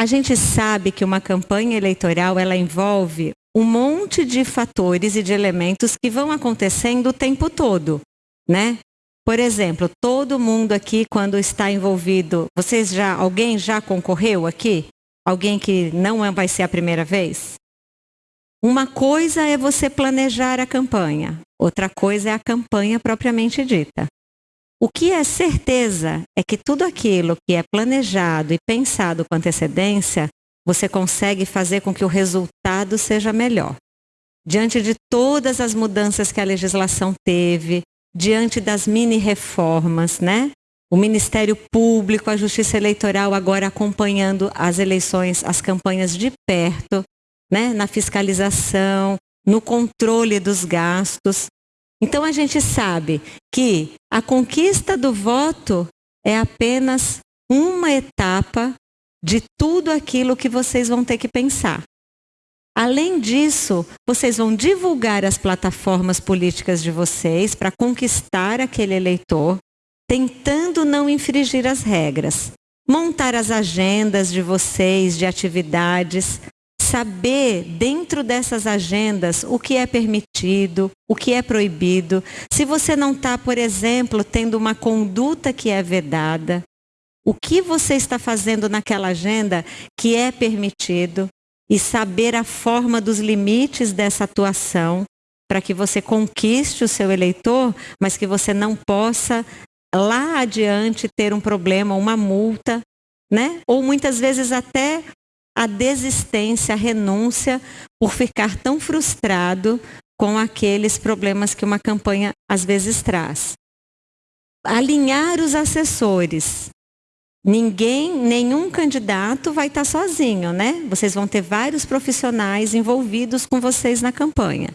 A gente sabe que uma campanha eleitoral ela envolve um monte de fatores e de elementos que vão acontecendo o tempo todo, né? Por exemplo, todo mundo aqui quando está envolvido, vocês já alguém já concorreu aqui? Alguém que não é, vai ser a primeira vez? Uma coisa é você planejar a campanha, outra coisa é a campanha propriamente dita. O que é certeza é que tudo aquilo que é planejado e pensado com antecedência, você consegue fazer com que o resultado seja melhor. Diante de todas as mudanças que a legislação teve, diante das mini reformas, né? O Ministério Público, a Justiça Eleitoral agora acompanhando as eleições, as campanhas de perto, né? Na fiscalização, no controle dos gastos. Então a gente sabe que a conquista do voto é apenas uma etapa de tudo aquilo que vocês vão ter que pensar. Além disso, vocês vão divulgar as plataformas políticas de vocês para conquistar aquele eleitor, tentando não infringir as regras. Montar as agendas de vocês, de atividades, saber dentro dessas agendas o que é permitido, o que é proibido. Se você não está, por exemplo, tendo uma conduta que é vedada, o que você está fazendo naquela agenda que é permitido e saber a forma dos limites dessa atuação para que você conquiste o seu eleitor, mas que você não possa lá adiante ter um problema, uma multa, né? Ou muitas vezes até a desistência, a renúncia por ficar tão frustrado com aqueles problemas que uma campanha às vezes traz. Alinhar os assessores. Ninguém, nenhum candidato vai estar sozinho, né? Vocês vão ter vários profissionais envolvidos com vocês na campanha.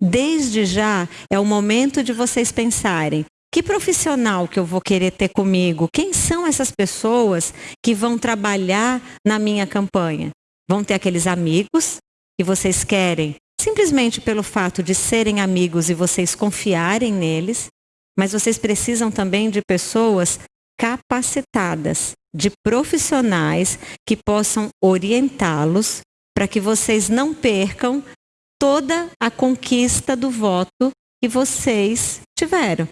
Desde já é o momento de vocês pensarem que profissional que eu vou querer ter comigo? Quem são essas pessoas que vão trabalhar na minha campanha? Vão ter aqueles amigos que vocês querem simplesmente pelo fato de serem amigos e vocês confiarem neles, mas vocês precisam também de pessoas capacitadas, de profissionais que possam orientá-los para que vocês não percam toda a conquista do voto que vocês tiveram.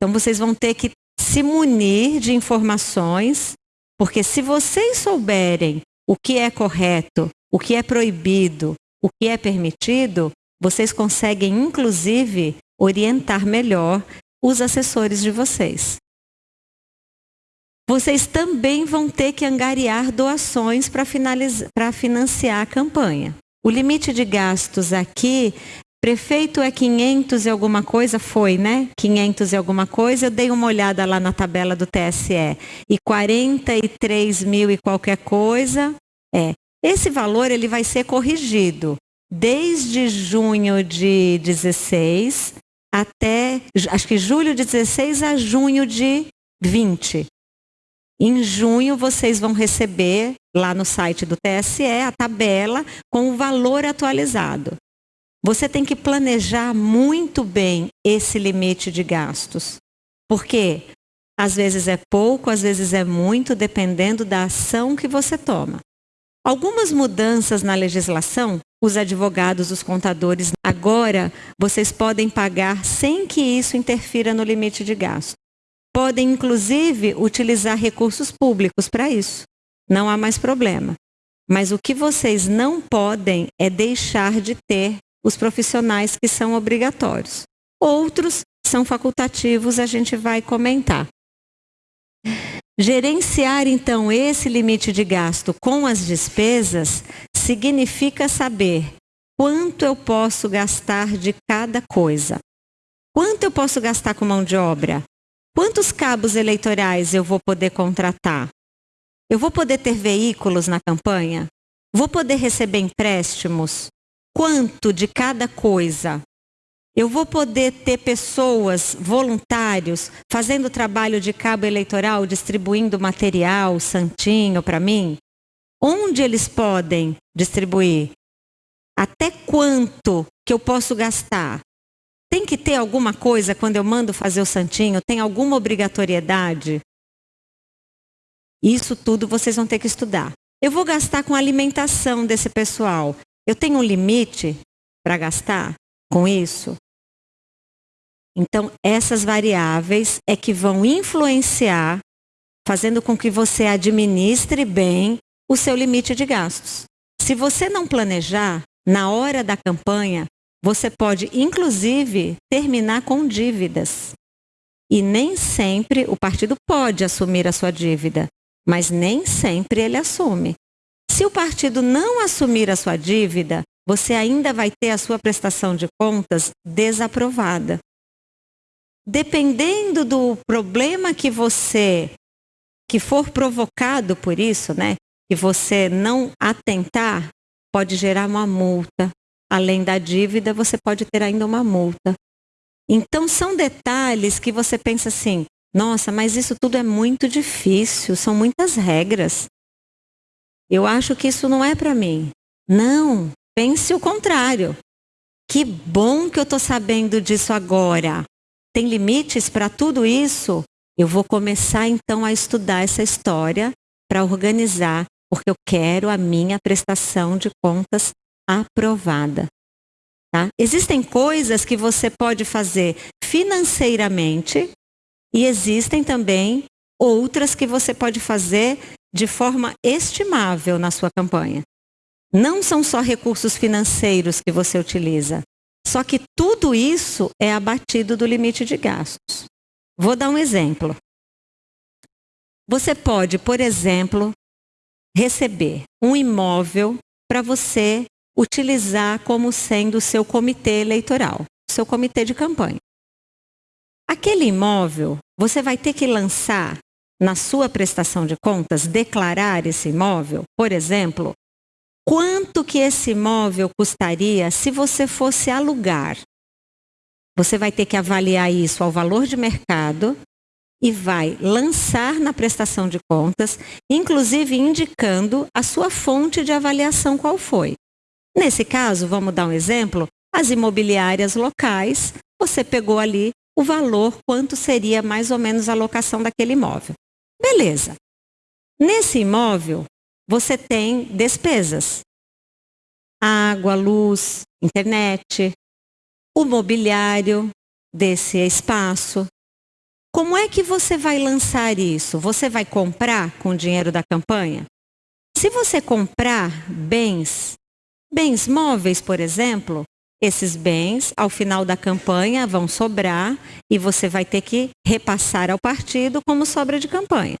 Então vocês vão ter que se munir de informações, porque se vocês souberem o que é correto, o que é proibido, o que é permitido, vocês conseguem inclusive orientar melhor os assessores de vocês. Vocês também vão ter que angariar doações para financiar a campanha. O limite de gastos aqui Prefeito é 500 e alguma coisa? Foi, né? 500 e alguma coisa. Eu dei uma olhada lá na tabela do TSE. E 43 mil e qualquer coisa. É. Esse valor ele vai ser corrigido desde junho de 16 até, acho que julho de 16 a junho de 20. Em junho vocês vão receber lá no site do TSE a tabela com o valor atualizado. Você tem que planejar muito bem esse limite de gastos. Porque às vezes é pouco, às vezes é muito, dependendo da ação que você toma. Algumas mudanças na legislação, os advogados, os contadores, agora vocês podem pagar sem que isso interfira no limite de gasto. Podem, inclusive, utilizar recursos públicos para isso. Não há mais problema. Mas o que vocês não podem é deixar de ter os profissionais que são obrigatórios. Outros são facultativos, a gente vai comentar. Gerenciar, então, esse limite de gasto com as despesas significa saber quanto eu posso gastar de cada coisa. Quanto eu posso gastar com mão de obra? Quantos cabos eleitorais eu vou poder contratar? Eu vou poder ter veículos na campanha? Vou poder receber empréstimos? Quanto de cada coisa. Eu vou poder ter pessoas, voluntários, fazendo trabalho de cabo eleitoral, distribuindo material, santinho para mim? Onde eles podem distribuir? Até quanto que eu posso gastar? Tem que ter alguma coisa quando eu mando fazer o santinho? Tem alguma obrigatoriedade? Isso tudo vocês vão ter que estudar. Eu vou gastar com a alimentação desse pessoal. Eu tenho um limite para gastar com isso? Então, essas variáveis é que vão influenciar, fazendo com que você administre bem o seu limite de gastos. Se você não planejar, na hora da campanha, você pode, inclusive, terminar com dívidas. E nem sempre o partido pode assumir a sua dívida, mas nem sempre ele assume. Se o partido não assumir a sua dívida, você ainda vai ter a sua prestação de contas desaprovada. Dependendo do problema que você que for provocado por isso, né, que você não atentar, pode gerar uma multa. Além da dívida, você pode ter ainda uma multa. Então são detalhes que você pensa assim: "Nossa, mas isso tudo é muito difícil, são muitas regras. Eu acho que isso não é para mim". Não, pense o contrário. Que bom que eu estou sabendo disso agora tem limites para tudo isso, eu vou começar então a estudar essa história para organizar, porque eu quero a minha prestação de contas aprovada. Tá? Existem coisas que você pode fazer financeiramente e existem também outras que você pode fazer de forma estimável na sua campanha. Não são só recursos financeiros que você utiliza, só que tudo isso é abatido do limite de gastos. Vou dar um exemplo. Você pode, por exemplo, receber um imóvel para você utilizar como sendo o seu comitê eleitoral, seu comitê de campanha. Aquele imóvel, você vai ter que lançar na sua prestação de contas, declarar esse imóvel, por exemplo, quanto que esse imóvel custaria se você fosse alugar. Você vai ter que avaliar isso ao valor de mercado e vai lançar na prestação de contas, inclusive indicando a sua fonte de avaliação qual foi. Nesse caso, vamos dar um exemplo, as imobiliárias locais, você pegou ali o valor, quanto seria mais ou menos a locação daquele imóvel. Beleza. Nesse imóvel, você tem despesas. Água, luz, internet, o mobiliário desse espaço. Como é que você vai lançar isso? Você vai comprar com o dinheiro da campanha? Se você comprar bens, bens móveis, por exemplo, esses bens, ao final da campanha, vão sobrar e você vai ter que repassar ao partido como sobra de campanha.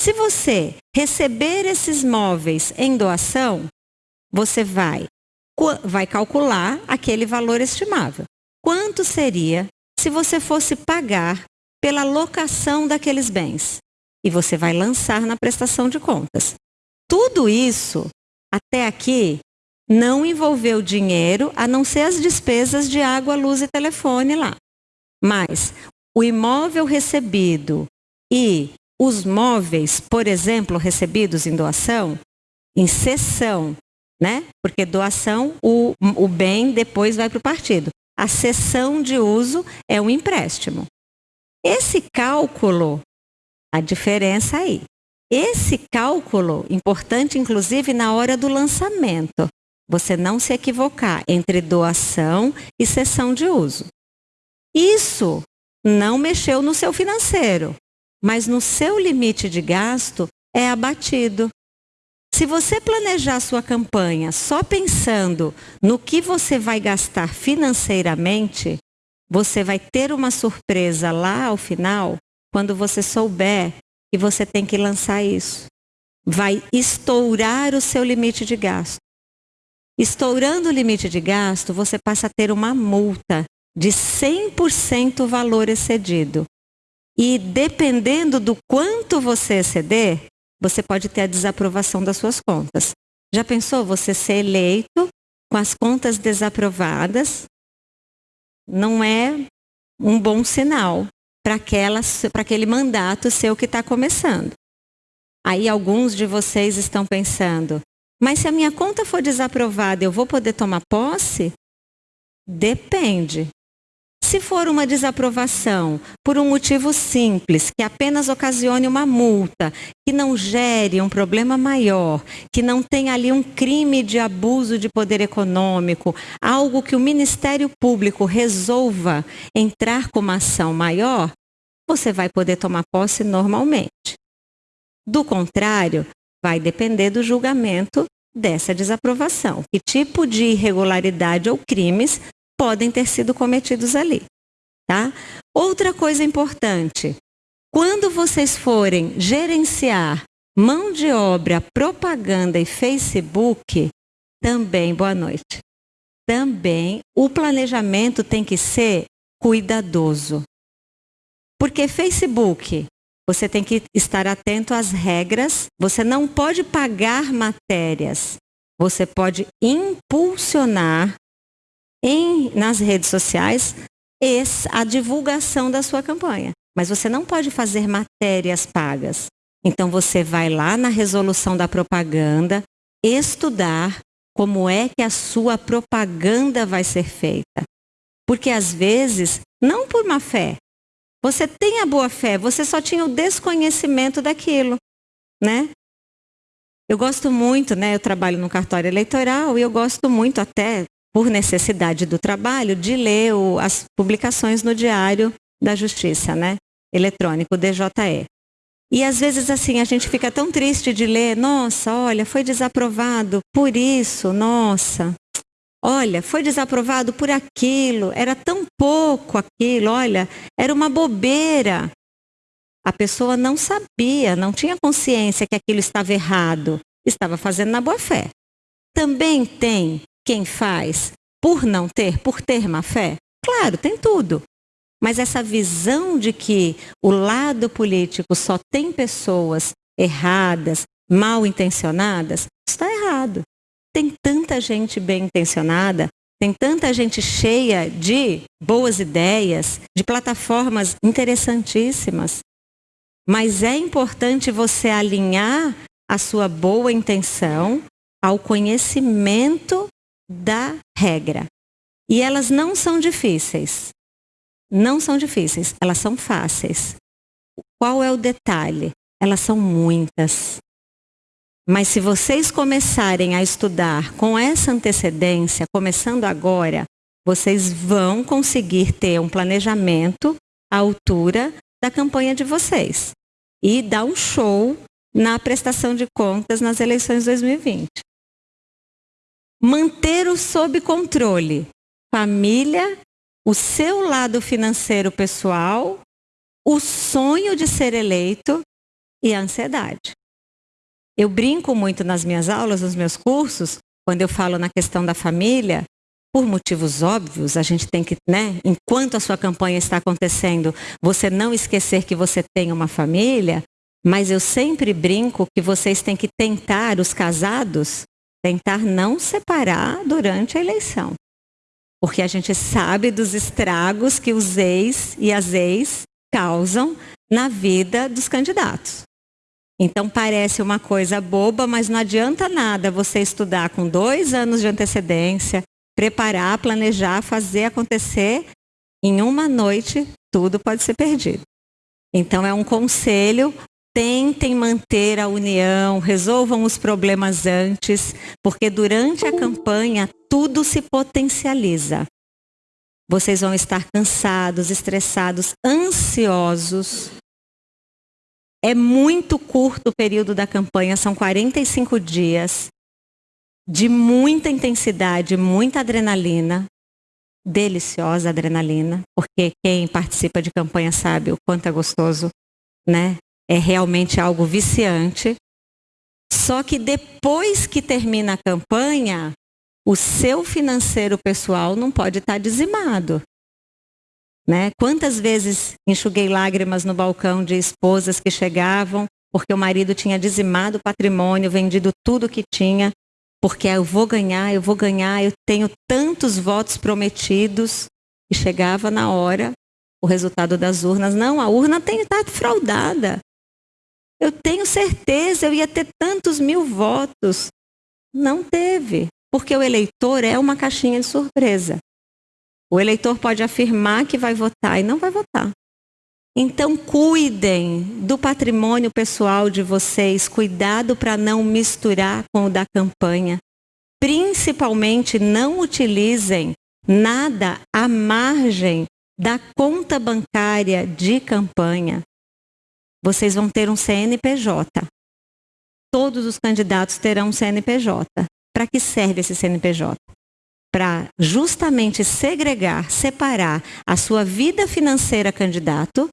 Se você receber esses móveis em doação, você vai, vai calcular aquele valor estimável. Quanto seria se você fosse pagar pela locação daqueles bens? E você vai lançar na prestação de contas. Tudo isso, até aqui, não envolveu dinheiro, a não ser as despesas de água, luz e telefone lá. Mas o imóvel recebido e os móveis, por exemplo, recebidos em doação, em cessão, né? Porque doação, o, o bem depois vai para o partido. A cessão de uso é um empréstimo. Esse cálculo, a diferença aí. Esse cálculo, importante inclusive na hora do lançamento, você não se equivocar entre doação e cessão de uso. Isso não mexeu no seu financeiro, mas no seu limite de gasto é abatido. Se você planejar sua campanha só pensando no que você vai gastar financeiramente, você vai ter uma surpresa lá ao final, quando você souber que você tem que lançar isso. Vai estourar o seu limite de gasto. Estourando o limite de gasto, você passa a ter uma multa de 100% valor excedido. E dependendo do quanto você exceder, você pode ter a desaprovação das suas contas. Já pensou você ser eleito com as contas desaprovadas? Não é um bom sinal para aquele mandato seu que está começando. Aí alguns de vocês estão pensando, mas se a minha conta for desaprovada, eu vou poder tomar posse? Depende. Se for uma desaprovação por um motivo simples, que apenas ocasione uma multa, que não gere um problema maior, que não tenha ali um crime de abuso de poder econômico, algo que o Ministério Público resolva entrar com uma ação maior, você vai poder tomar posse normalmente. Do contrário, vai depender do julgamento dessa desaprovação. Que tipo de irregularidade ou crimes podem ter sido cometidos ali, tá? Outra coisa importante, quando vocês forem gerenciar mão de obra, propaganda e Facebook, também boa noite. Também o planejamento tem que ser cuidadoso. Porque Facebook, você tem que estar atento às regras. Você não pode pagar matérias. Você pode impulsionar em, nas redes sociais a divulgação da sua campanha. Mas você não pode fazer matérias pagas. Então você vai lá na resolução da propaganda, estudar como é que a sua propaganda vai ser feita. Porque às vezes, não por má fé, você tem a boa fé, você só tinha o desconhecimento daquilo, né? Eu gosto muito, né? Eu trabalho no cartório eleitoral e eu gosto muito até por necessidade do trabalho de ler o, as publicações no Diário da Justiça, né? Eletrônico DJE. E às vezes assim a gente fica tão triste de ler, nossa, olha, foi desaprovado por isso, nossa. Olha, foi desaprovado por aquilo, era tão pouco aquilo, olha, era uma bobeira. A pessoa não sabia, não tinha consciência que aquilo estava errado, estava fazendo na boa fé. Também tem quem faz por não ter, por ter má fé? Claro, tem tudo. Mas essa visão de que o lado político só tem pessoas erradas, mal intencionadas, está errado. Tem tanta gente bem intencionada, tem tanta gente cheia de boas ideias, de plataformas interessantíssimas. Mas é importante você alinhar a sua boa intenção ao conhecimento da regra. E elas não são difíceis. Não são difíceis, elas são fáceis. Qual é o detalhe? Elas são muitas. Mas se vocês começarem a estudar com essa antecedência, começando agora, vocês vão conseguir ter um planejamento à altura da campanha de vocês e dar um show na prestação de contas nas eleições 2020. Manter o sob controle família, o seu lado financeiro pessoal, o sonho de ser eleito e a ansiedade. Eu brinco muito nas minhas aulas, nos meus cursos, quando eu falo na questão da família, por motivos óbvios, a gente tem que, né, enquanto a sua campanha está acontecendo, você não esquecer que você tem uma família, mas eu sempre brinco que vocês têm que tentar, os casados, tentar não separar durante a eleição. Porque a gente sabe dos estragos que os ex e as ex causam na vida dos candidatos. Então parece uma coisa boba, mas não adianta nada você estudar com dois anos de antecedência, preparar, planejar, fazer acontecer. Em uma noite, tudo pode ser perdido. Então é um conselho, tentem manter a união, resolvam os problemas antes, porque durante a campanha tudo se potencializa. Vocês vão estar cansados, estressados, ansiosos, é muito curto o período da campanha, são 45 dias de muita intensidade, muita adrenalina, deliciosa adrenalina, porque quem participa de campanha sabe o quanto é gostoso, né? É realmente algo viciante. Só que depois que termina a campanha, o seu financeiro pessoal não pode estar dizimado. Né? Quantas vezes enxuguei lágrimas no balcão de esposas que chegavam porque o marido tinha dizimado o patrimônio, vendido tudo que tinha, porque eu vou ganhar, eu vou ganhar, eu tenho tantos votos prometidos. E chegava na hora o resultado das urnas. Não, a urna tem estado fraudada. Eu tenho certeza, eu ia ter tantos mil votos. Não teve, porque o eleitor é uma caixinha de surpresa. O eleitor pode afirmar que vai votar e não vai votar. Então, cuidem do patrimônio pessoal de vocês, cuidado para não misturar com o da campanha. Principalmente, não utilizem nada à margem da conta bancária de campanha. Vocês vão ter um CNPJ. Todos os candidatos terão um CNPJ. Para que serve esse CNPJ? Para justamente segregar, separar a sua vida financeira candidato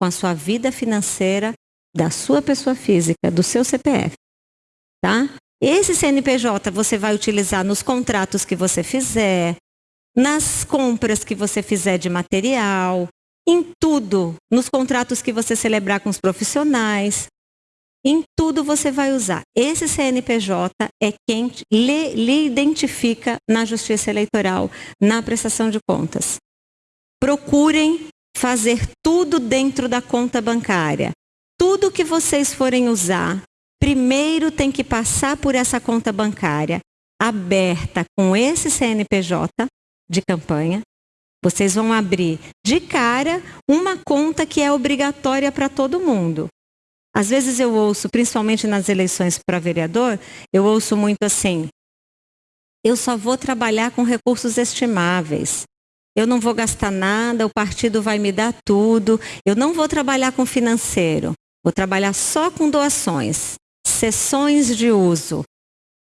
com a sua vida financeira da sua pessoa física, do seu CPF. Tá? Esse CNPJ você vai utilizar nos contratos que você fizer, nas compras que você fizer de material, em tudo, nos contratos que você celebrar com os profissionais, em tudo você vai usar. Esse CNPJ é quem lhe, lhe identifica na Justiça Eleitoral, na prestação de contas. Procurem fazer tudo dentro da conta bancária. Tudo que vocês forem usar, primeiro tem que passar por essa conta bancária aberta com esse CNPJ de campanha. Vocês vão abrir de cara uma conta que é obrigatória para todo mundo. Às vezes eu ouço, principalmente nas eleições para vereador, eu ouço muito assim: eu só vou trabalhar com recursos estimáveis. Eu não vou gastar nada, o partido vai me dar tudo. Eu não vou trabalhar com financeiro. Vou trabalhar só com doações, sessões de uso.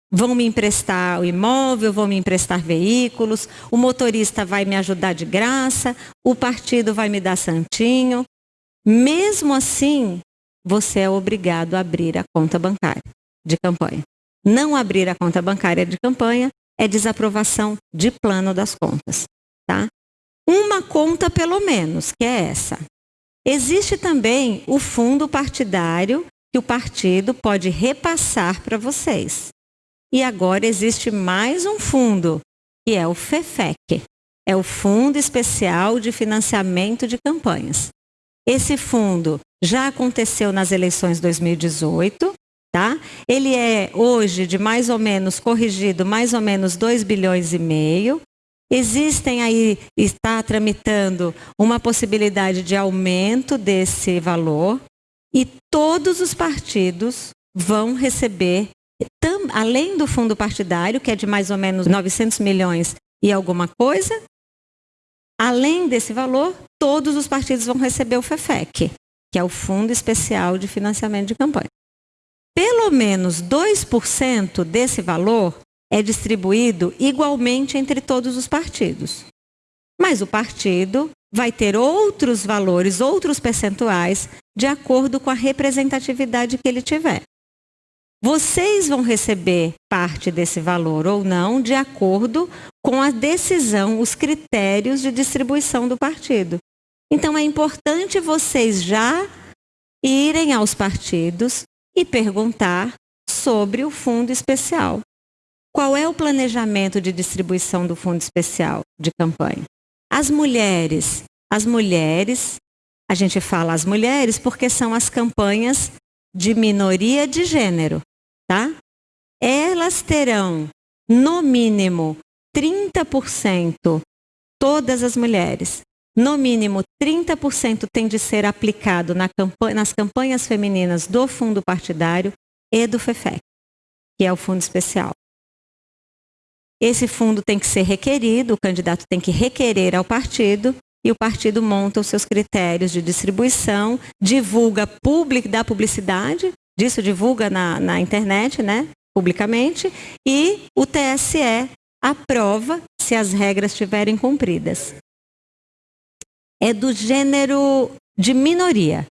Vão me emprestar o imóvel, vão me emprestar veículos, o motorista vai me ajudar de graça, o partido vai me dar santinho. Mesmo assim, você é obrigado a abrir a conta bancária de campanha. Não abrir a conta bancária de campanha é desaprovação de plano das contas tá? Uma conta pelo menos, que é essa. Existe também o fundo partidário que o partido pode repassar para vocês. E agora existe mais um fundo, que é o FEFEC. É o Fundo Especial de Financiamento de Campanhas. Esse fundo já aconteceu nas eleições 2018, tá? Ele é hoje de mais ou menos corrigido mais ou menos 2 bilhões e meio. Existem aí, está tramitando uma possibilidade de aumento desse valor e todos os partidos vão receber, tam, além do fundo partidário, que é de mais ou menos 900 milhões e alguma coisa, além desse valor, todos os partidos vão receber o FEFEC, que é o Fundo Especial de Financiamento de Campanha. Pelo menos 2% desse valor é distribuído igualmente entre todos os partidos. Mas o partido vai ter outros valores, outros percentuais, de acordo com a representatividade que ele tiver. Vocês vão receber parte desse valor ou não, de acordo com a decisão, os critérios de distribuição do partido. Então é importante vocês já irem aos partidos e perguntar sobre o fundo especial. Qual é o planejamento de distribuição do fundo especial de campanha? As mulheres. As mulheres, a gente fala as mulheres porque são as campanhas de minoria de gênero, tá? Elas terão, no mínimo, 30%, todas as mulheres, no mínimo 30% tem de ser aplicado na campanha, nas campanhas femininas do fundo partidário e do FEFEC, que é o fundo especial. Esse fundo tem que ser requerido, o candidato tem que requerer ao partido e o partido monta os seus critérios de distribuição, divulga public, dá publicidade, disso divulga na, na internet, né, publicamente, e o TSE aprova se as regras estiverem cumpridas. É do gênero de minoria.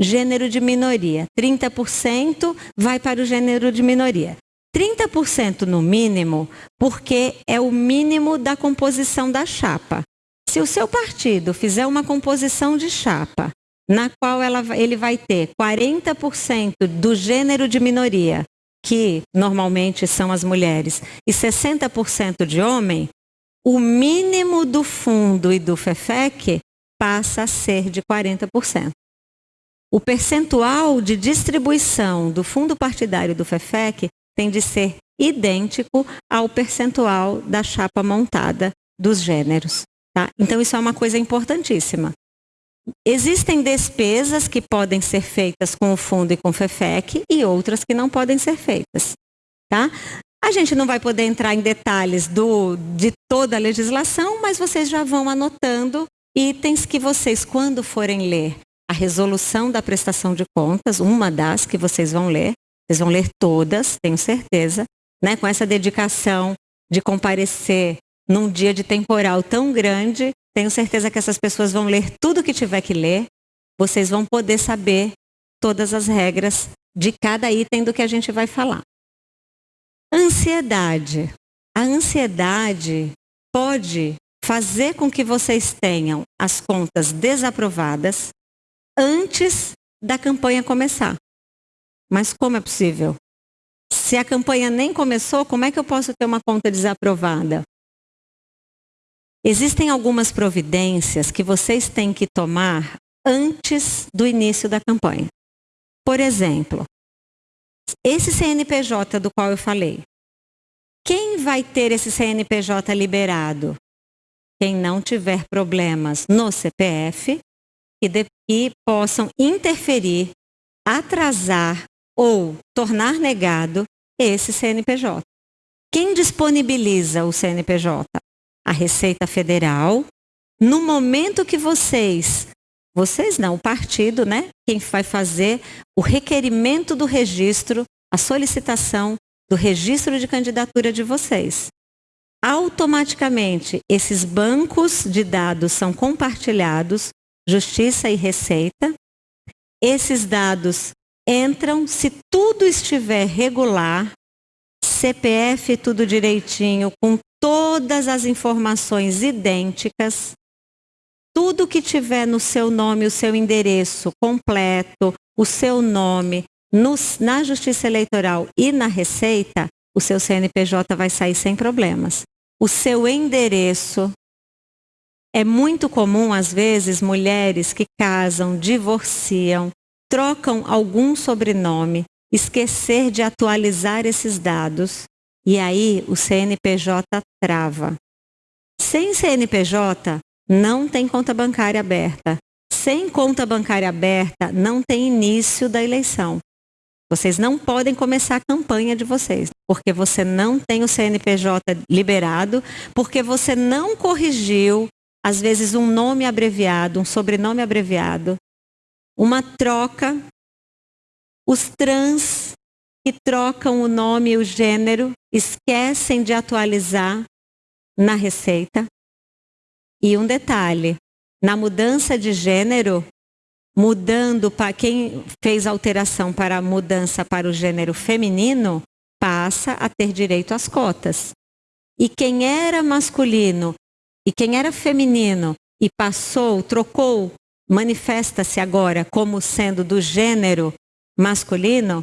Gênero de minoria. 30% vai para o gênero de minoria. 30% no mínimo, porque é o mínimo da composição da chapa. Se o seu partido fizer uma composição de chapa, na qual ela, ele vai ter 40% do gênero de minoria, que normalmente são as mulheres, e 60% de homem, o mínimo do fundo e do FEFEC passa a ser de 40%. O percentual de distribuição do fundo partidário do FEFEC tem de ser idêntico ao percentual da chapa montada dos gêneros. Tá? Então, isso é uma coisa importantíssima. Existem despesas que podem ser feitas com o fundo e com o FEFEC e outras que não podem ser feitas. Tá? A gente não vai poder entrar em detalhes do, de toda a legislação, mas vocês já vão anotando itens que vocês, quando forem ler a resolução da prestação de contas, uma das que vocês vão ler, vocês vão ler todas, tenho certeza, né, com essa dedicação de comparecer num dia de temporal tão grande, tenho certeza que essas pessoas vão ler tudo que tiver que ler, vocês vão poder saber todas as regras de cada item do que a gente vai falar. Ansiedade. A ansiedade pode fazer com que vocês tenham as contas desaprovadas antes da campanha começar. Mas como é possível? Se a campanha nem começou, como é que eu posso ter uma conta desaprovada? Existem algumas providências que vocês têm que tomar antes do início da campanha. Por exemplo, esse CNPJ do qual eu falei, quem vai ter esse CNPJ liberado? Quem não tiver problemas no CPF e, de, e possam interferir, atrasar ou tornar negado esse CNPJ. Quem disponibiliza o CNPJ? A Receita Federal. No momento que vocês, vocês não, o partido, né? Quem vai fazer o requerimento do registro, a solicitação do registro de candidatura de vocês. Automaticamente, esses bancos de dados são compartilhados, Justiça e Receita. Esses dados entram, se tudo estiver regular, CPF tudo direitinho, com todas as informações idênticas, tudo que tiver no seu nome, o seu endereço completo, o seu nome, no, na Justiça Eleitoral e na Receita, o seu CNPJ vai sair sem problemas. O seu endereço. É muito comum, às vezes, mulheres que casam, divorciam, trocam algum sobrenome, esquecer de atualizar esses dados e aí o CNPJ trava. Sem CNPJ, não tem conta bancária aberta. Sem conta bancária aberta, não tem início da eleição. Vocês não podem começar a campanha de vocês, porque você não tem o CNPJ liberado, porque você não corrigiu, às vezes, um nome abreviado, um sobrenome abreviado, uma troca. Os trans que trocam o nome e o gênero esquecem de atualizar na receita. E um detalhe: na mudança de gênero, mudando para quem fez alteração para a mudança para o gênero feminino, passa a ter direito às cotas. E quem era masculino e quem era feminino e passou, trocou, manifesta-se agora como sendo do gênero masculino,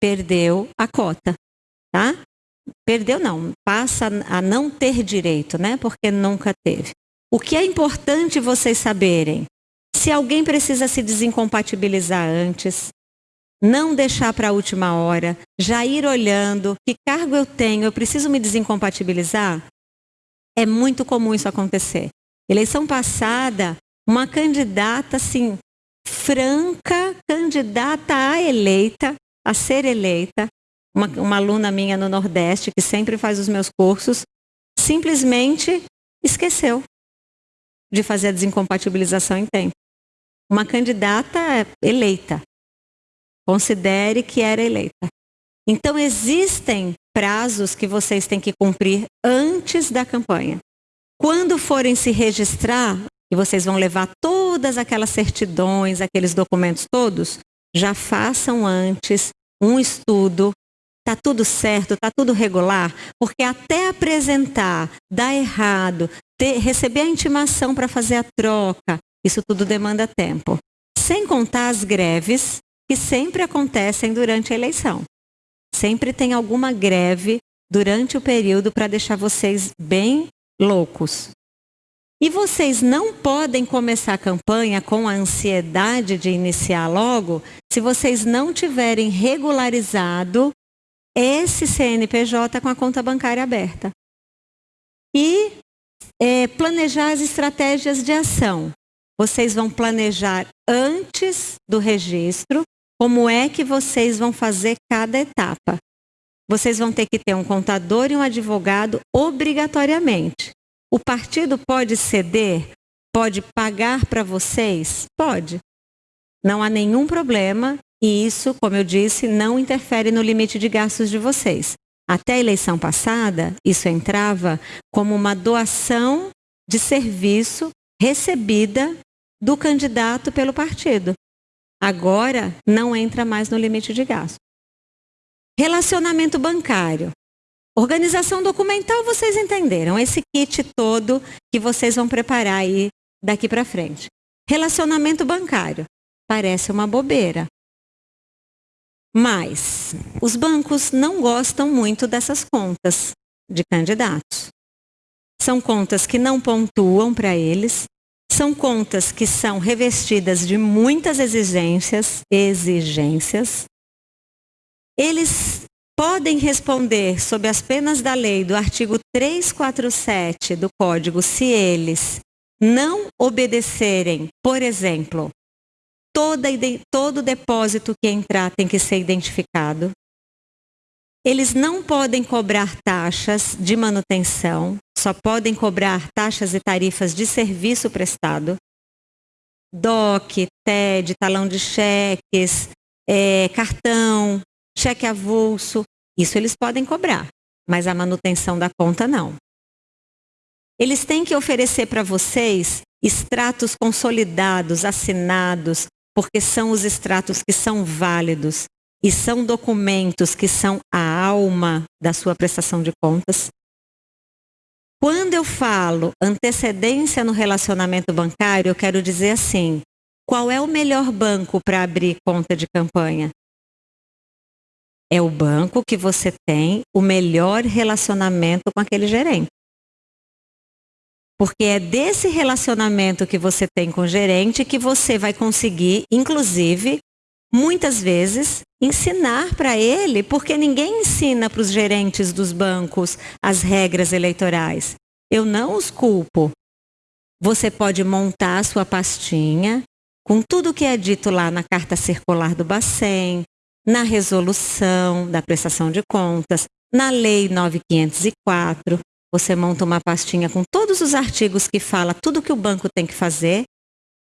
perdeu a cota, tá? Perdeu não, passa a não ter direito, né? Porque nunca teve. O que é importante vocês saberem? Se alguém precisa se desincompatibilizar antes, não deixar para a última hora, já ir olhando que cargo eu tenho, eu preciso me desincompatibilizar, é muito comum isso acontecer. Eleição passada, uma candidata assim, franca, candidata a eleita, a ser eleita, uma, uma aluna minha no Nordeste, que sempre faz os meus cursos, simplesmente esqueceu de fazer a desincompatibilização em tempo uma candidata eleita. Considere que era eleita. Então, existem prazos que vocês têm que cumprir antes da campanha. Quando forem se registrar, e vocês vão levar todas aquelas certidões, aqueles documentos todos, já façam antes um estudo. Está tudo certo, está tudo regular, porque até apresentar, dar errado, ter, receber a intimação para fazer a troca, isso tudo demanda tempo. Sem contar as greves que sempre acontecem durante a eleição. Sempre tem alguma greve durante o período para deixar vocês bem loucos. E vocês não podem começar a campanha com a ansiedade de iniciar logo se vocês não tiverem regularizado esse CNPJ com a conta bancária aberta. E é, planejar as estratégias de ação. Vocês vão planejar antes do registro como é que vocês vão fazer cada etapa. Vocês vão ter que ter um contador e um advogado obrigatoriamente. O partido pode ceder? Pode pagar para vocês? Pode. Não há nenhum problema e isso, como eu disse, não interfere no limite de gastos de vocês. Até a eleição passada, isso entrava como uma doação de serviço recebida do candidato pelo partido. Agora não entra mais no limite de gasto. Relacionamento bancário. Organização documental, vocês entenderam. Esse kit todo que vocês vão preparar aí daqui para frente. Relacionamento bancário. Parece uma bobeira, mas os bancos não gostam muito dessas contas de candidatos. São contas que não pontuam para eles, são contas que são revestidas de muitas exigências, exigências. Eles podem responder sob as penas da lei do artigo 347 do Código se eles não obedecerem, por exemplo, Toda, todo depósito que entrar tem que ser identificado. Eles não podem cobrar taxas de manutenção, só podem cobrar taxas e tarifas de serviço prestado. DOC, TED, talão de cheques, é, cartão, cheque avulso, isso eles podem cobrar, mas a manutenção da conta não. Eles têm que oferecer para vocês extratos consolidados, assinados, porque são os extratos que são válidos e são documentos que são a alma da sua prestação de contas. Quando eu falo antecedência no relacionamento bancário, eu quero dizer assim: qual é o melhor banco para abrir conta de campanha? É o banco que você tem o melhor relacionamento com aquele gerente. Porque é desse relacionamento que você tem com o gerente que você vai conseguir, inclusive, muitas vezes, ensinar para ele, porque ninguém ensina para os gerentes dos bancos as regras eleitorais. Eu não os culpo. Você pode montar a sua pastinha com tudo que é dito lá na carta circular do Bacen, na resolução da prestação de contas, na lei 9504, você monta uma pastinha com todos os artigos que fala tudo que o banco tem que fazer.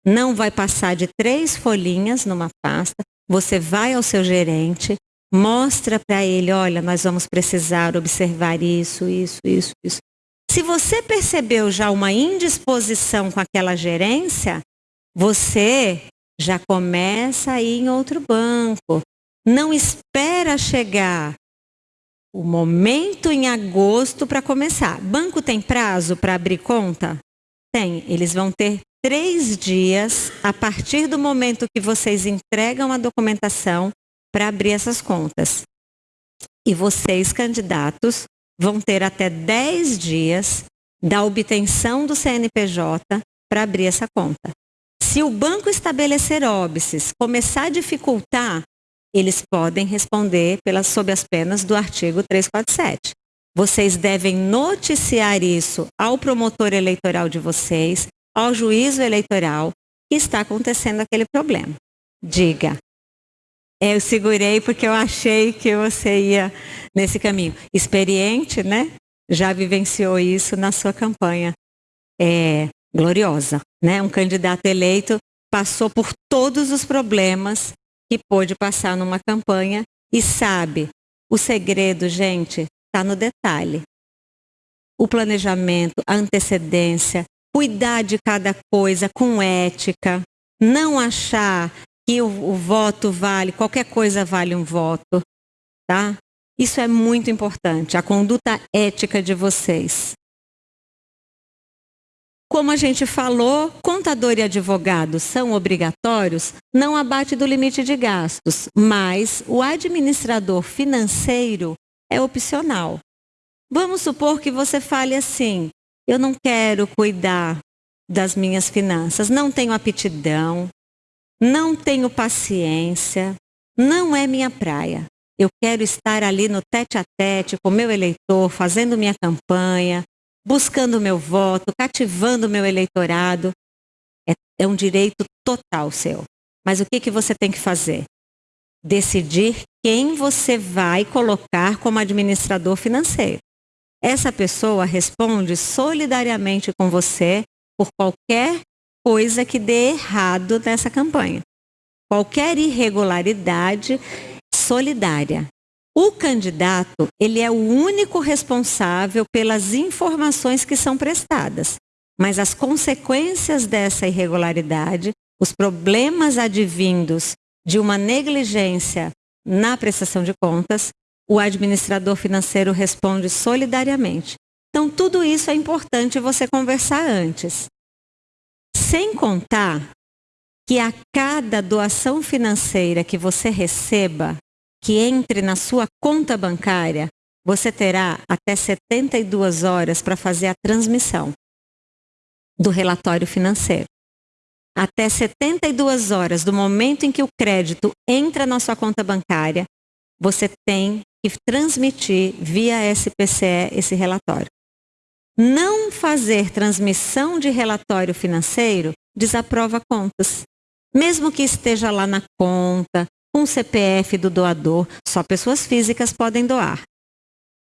Não vai passar de três folhinhas numa pasta. Você vai ao seu gerente, mostra para ele, olha, nós vamos precisar observar isso, isso, isso, isso. Se você percebeu já uma indisposição com aquela gerência, você já começa a ir em outro banco. Não espera chegar o momento em agosto para começar. Banco tem prazo para abrir conta? Tem. Eles vão ter três dias a partir do momento que vocês entregam a documentação para abrir essas contas. E vocês, candidatos, vão ter até 10 dias da obtenção do CNPJ para abrir essa conta. Se o banco estabelecer óbices, começar a dificultar, eles podem responder pelas, sob as penas do artigo 347. Vocês devem noticiar isso ao promotor eleitoral de vocês, ao juízo eleitoral, que está acontecendo aquele problema. Diga. Eu segurei porque eu achei que você ia nesse caminho. Experiente, né? Já vivenciou isso na sua campanha. É gloriosa, né? Um candidato eleito passou por todos os problemas que pôde passar numa campanha e sabe, o segredo, gente, está no detalhe. O planejamento, a antecedência, cuidar de cada coisa com ética, não achar que o, o voto vale, qualquer coisa vale um voto, tá? Isso é muito importante, a conduta ética de vocês. Como a gente falou, contador e advogado são obrigatórios, não abate do limite de gastos, mas o administrador financeiro é opcional. Vamos supor que você fale assim: eu não quero cuidar das minhas finanças, não tenho aptidão, não tenho paciência, não é minha praia. Eu quero estar ali no tete a tete com meu eleitor, fazendo minha campanha, buscando meu voto, cativando meu eleitorado. É, é um direito total seu. Mas o que, que você tem que fazer? Decidir quem você vai colocar como administrador financeiro. Essa pessoa responde solidariamente com você por qualquer coisa que dê errado nessa campanha. Qualquer irregularidade solidária. O candidato, ele é o único responsável pelas informações que são prestadas, mas as consequências dessa irregularidade, os problemas advindos de uma negligência na prestação de contas, o administrador financeiro responde solidariamente. Então, tudo isso é importante você conversar antes. Sem contar que a cada doação financeira que você receba, que entre na sua conta bancária, você terá até 72 horas para fazer a transmissão do relatório financeiro. Até 72 horas do momento em que o crédito entra na sua conta bancária, você tem que transmitir via SPCE esse relatório. Não fazer transmissão de relatório financeiro desaprova contas. Mesmo que esteja lá na conta, com o CPF do doador, só pessoas físicas podem doar.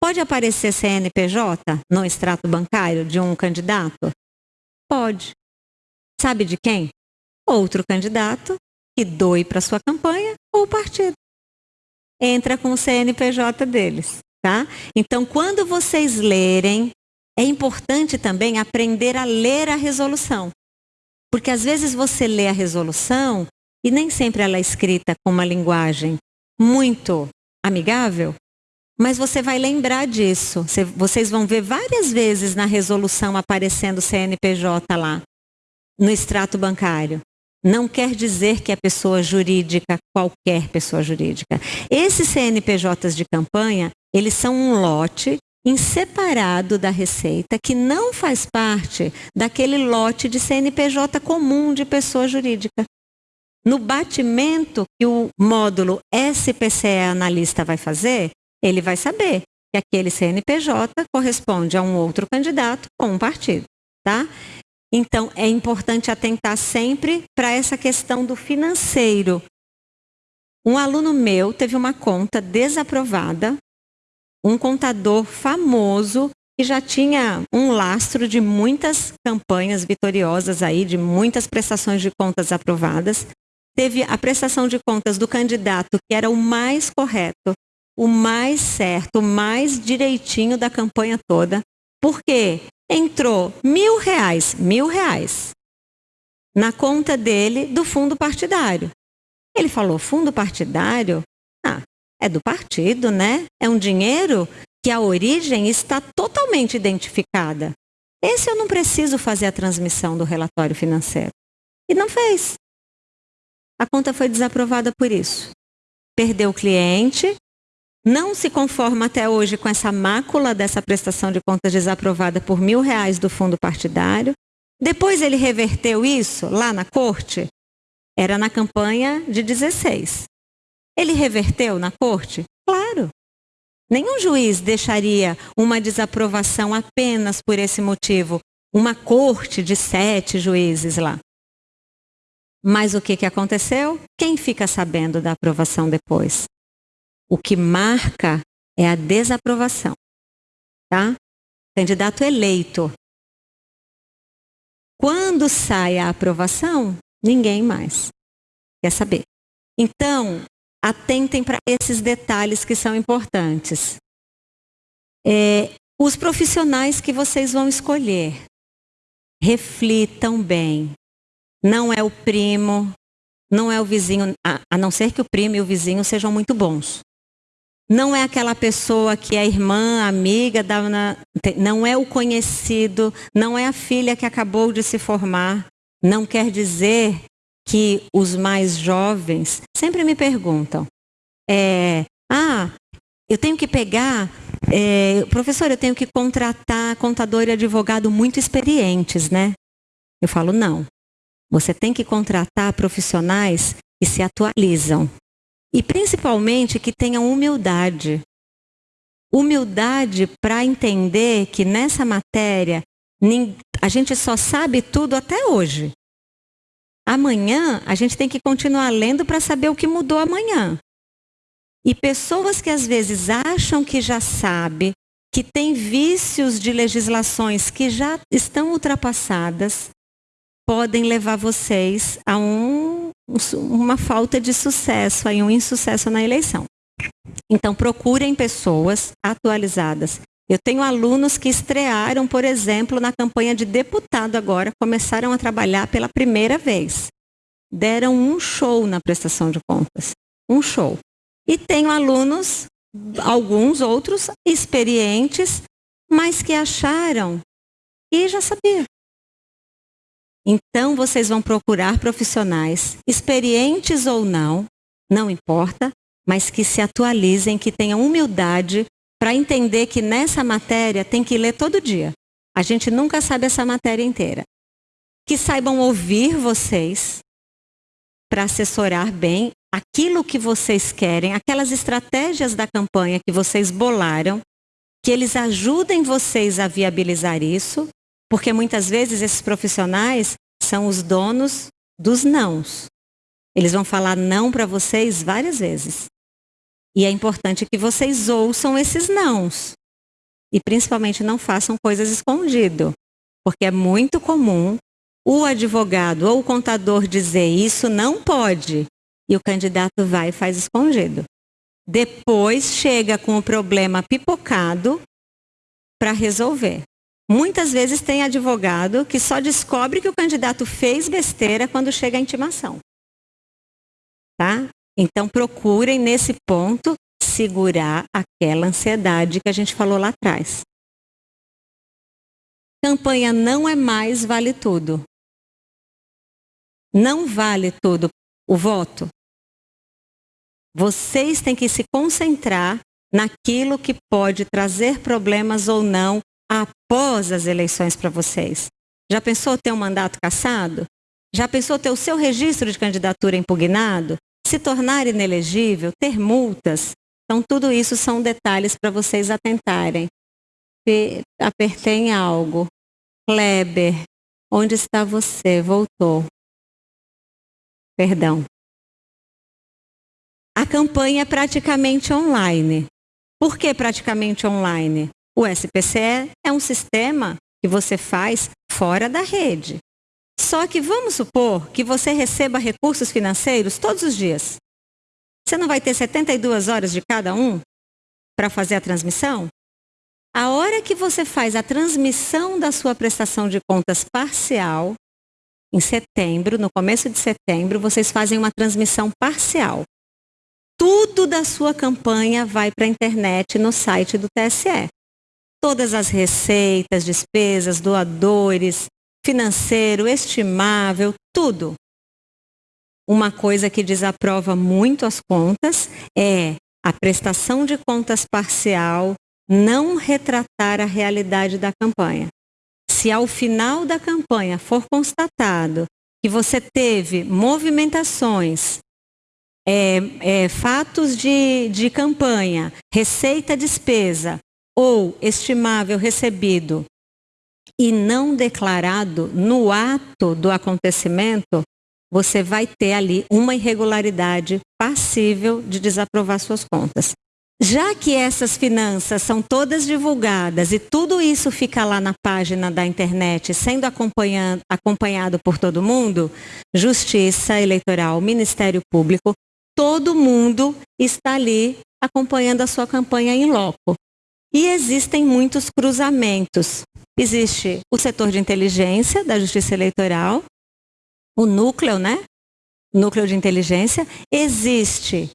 Pode aparecer CNPJ no extrato bancário de um candidato? Pode. Sabe de quem? Outro candidato que doe para sua campanha ou partido. Entra com o CNPJ deles, tá? Então, quando vocês lerem, é importante também aprender a ler a resolução. Porque às vezes você lê a resolução e nem sempre ela é escrita com uma linguagem muito amigável, mas você vai lembrar disso. Vocês vão ver várias vezes na resolução aparecendo CNPJ lá, no extrato bancário. Não quer dizer que é pessoa jurídica, qualquer pessoa jurídica. Esses CNPJs de campanha, eles são um lote em separado da receita que não faz parte daquele lote de CNPJ comum de pessoa jurídica. No batimento que o módulo SPCE analista vai fazer, ele vai saber que aquele CNPJ corresponde a um outro candidato ou um partido, tá? Então é importante atentar sempre para essa questão do financeiro. Um aluno meu teve uma conta desaprovada um contador famoso que já tinha um lastro de muitas campanhas vitoriosas aí, de muitas prestações de contas aprovadas. Teve a prestação de contas do candidato que era o mais correto, o mais certo, o mais direitinho da campanha toda. Porque entrou mil reais, mil reais, na conta dele do fundo partidário. Ele falou, fundo partidário? Ah, é do partido, né? É um dinheiro que a origem está totalmente identificada. Esse eu não preciso fazer a transmissão do relatório financeiro. E não fez. A conta foi desaprovada por isso. Perdeu o cliente, não se conforma até hoje com essa mácula dessa prestação de contas desaprovada por mil reais do fundo partidário. Depois ele reverteu isso lá na corte. Era na campanha de 16. Ele reverteu na corte? Claro. Nenhum juiz deixaria uma desaprovação apenas por esse motivo. Uma corte de sete juízes lá. Mas o que, que aconteceu? Quem fica sabendo da aprovação depois? O que marca é a desaprovação. Tá? Candidato eleito. Quando sai a aprovação, ninguém mais quer saber. Então, atentem para esses detalhes que são importantes. É, os profissionais que vocês vão escolher, reflitam bem. Não é o primo, não é o vizinho, a, não ser que o primo e o vizinho sejam muito bons. Não é aquela pessoa que é irmã, amiga, não é o conhecido, não é a filha que acabou de se formar. Não quer dizer que os mais jovens sempre me perguntam: é, ah, eu tenho que pegar, é, professor, eu tenho que contratar contador e advogado muito experientes, né? Eu falo: não. Você tem que contratar profissionais que se atualizam e principalmente que tenham humildade. Humildade para entender que nessa matéria a gente só sabe tudo até hoje. Amanhã a gente tem que continuar lendo para saber o que mudou amanhã. E pessoas que às vezes acham que já sabe, que tem vícios de legislações que já estão ultrapassadas, podem levar vocês a um, uma falta de sucesso, a um insucesso na eleição. Então procurem pessoas atualizadas. Eu tenho alunos que estrearam, por exemplo, na campanha de deputado agora, começaram a trabalhar pela primeira vez. Deram um show na prestação de contas. Um show. E tenho alunos, alguns outros experientes, mas que acharam e já sabiam. Então vocês vão procurar profissionais, experientes ou não, não importa, mas que se atualizem, que tenham humildade para entender que nessa matéria tem que ler todo dia. A gente nunca sabe essa matéria inteira. Que saibam ouvir vocês para assessorar bem aquilo que vocês querem, aquelas estratégias da campanha que vocês bolaram, que eles ajudem vocês a viabilizar isso, porque muitas vezes esses profissionais são os donos dos nãos. Eles vão falar não para vocês várias vezes. E é importante que vocês ouçam esses nãos. E principalmente não façam coisas escondido, porque é muito comum o advogado ou o contador dizer isso não pode e o candidato vai e faz escondido. Depois chega com o problema pipocado para resolver. Muitas vezes tem advogado que só descobre que o candidato fez besteira quando chega a intimação. Tá? Então procurem nesse ponto segurar aquela ansiedade que a gente falou lá atrás. Campanha não é mais vale tudo. Não vale tudo o voto. Vocês têm que se concentrar naquilo que pode trazer problemas ou não após as eleições para vocês. Já pensou ter um mandato cassado? Já pensou ter o seu registro de candidatura impugnado? Se tornar inelegível? Ter multas? Então, tudo isso são detalhes para vocês atentarem. Se apertei em algo. Kleber, onde está você? Voltou. Perdão. A campanha é praticamente online. Por que praticamente online? O SPCE é um sistema que você faz fora da rede. Só que vamos supor que você receba recursos financeiros todos os dias. Você não vai ter 72 horas de cada um para fazer a transmissão? A hora que você faz a transmissão da sua prestação de contas parcial, em setembro, no começo de setembro, vocês fazem uma transmissão parcial tudo da sua campanha vai para a internet no site do TSE. Todas as receitas, despesas, doadores, financeiro, estimável, tudo. Uma coisa que desaprova muito as contas é a prestação de contas parcial não retratar a realidade da campanha. Se ao final da campanha for constatado que você teve movimentações é, é, fatos de, de campanha, receita despesa ou estimável recebido e não declarado no ato do acontecimento, você vai ter ali uma irregularidade passível de desaprovar suas contas. Já que essas finanças são todas divulgadas e tudo isso fica lá na página da internet, sendo acompanhado, por todo mundo, Justiça Eleitoral, Ministério Público todo mundo está ali acompanhando a sua campanha em loco. E existem muitos cruzamentos. Existe o setor de inteligência da Justiça Eleitoral, o núcleo, né? Núcleo de inteligência. Existe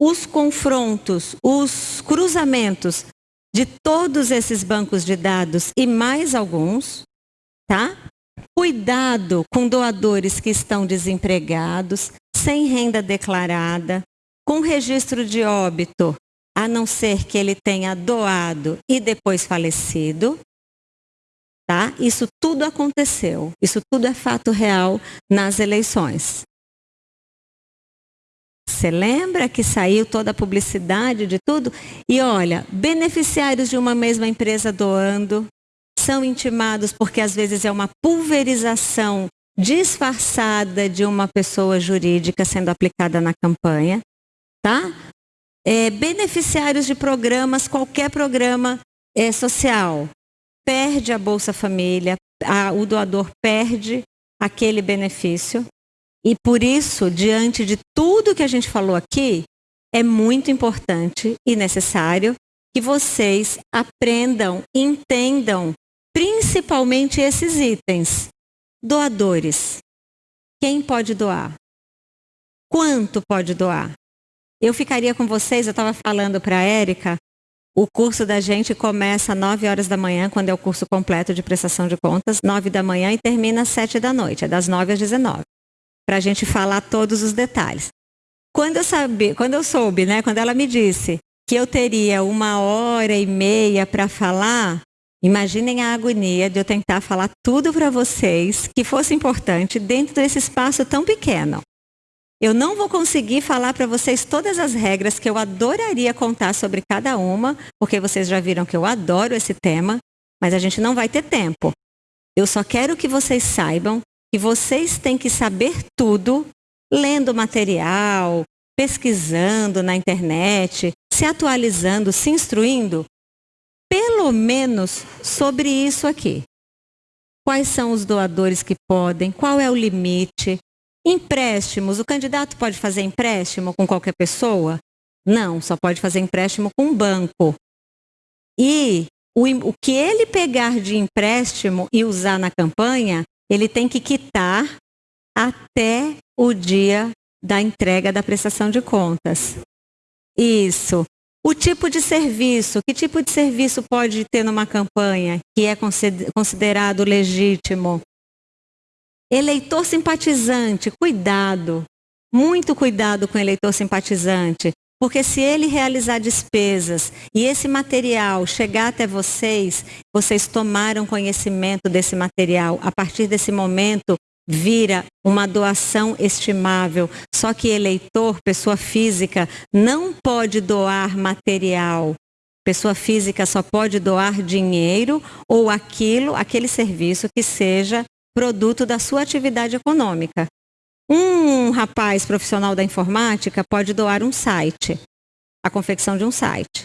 os confrontos, os cruzamentos de todos esses bancos de dados e mais alguns, tá? Cuidado com doadores que estão desempregados, sem renda declarada, com registro de óbito, a não ser que ele tenha doado e depois falecido. Tá? Isso tudo aconteceu. Isso tudo é fato real nas eleições. Você lembra que saiu toda a publicidade de tudo? E olha, beneficiários de uma mesma empresa doando são intimados porque às vezes é uma pulverização disfarçada de uma pessoa jurídica sendo aplicada na campanha, tá? É, beneficiários de programas, qualquer programa é, social, perde a Bolsa Família, a, o doador perde aquele benefício. E por isso, diante de tudo que a gente falou aqui, é muito importante e necessário que vocês aprendam, entendam principalmente esses itens. Doadores. Quem pode doar? Quanto pode doar? Eu ficaria com vocês, eu estava falando para a Érica, o curso da gente começa às 9 horas da manhã, quando é o curso completo de prestação de contas, 9 da manhã e termina às 7 da noite, é das 9 às 19. Para a gente falar todos os detalhes. Quando eu, sabe, quando eu soube, né, quando ela me disse que eu teria uma hora e meia para falar, imaginem a agonia de eu tentar falar tudo para vocês que fosse importante dentro desse espaço tão pequeno. Eu não vou conseguir falar para vocês todas as regras que eu adoraria contar sobre cada uma, porque vocês já viram que eu adoro esse tema, mas a gente não vai ter tempo. Eu só quero que vocês saibam que vocês têm que saber tudo lendo material, pesquisando na internet, se atualizando, se instruindo, pelo menos sobre isso aqui. Quais são os doadores que podem? Qual é o limite? Empréstimos, o candidato pode fazer empréstimo com qualquer pessoa? Não, só pode fazer empréstimo com um banco. E o, o que ele pegar de empréstimo e usar na campanha, ele tem que quitar até o dia da entrega da prestação de contas. Isso. O tipo de serviço, que tipo de serviço pode ter numa campanha que é considerado legítimo? Eleitor simpatizante, cuidado. Muito cuidado com eleitor simpatizante. Porque se ele realizar despesas e esse material chegar até vocês, vocês tomaram conhecimento desse material. A partir desse momento, vira uma doação estimável. Só que eleitor, pessoa física, não pode doar material. Pessoa física só pode doar dinheiro ou aquilo, aquele serviço que seja produto da sua atividade econômica. Um rapaz profissional da informática pode doar um site, a confecção de um site.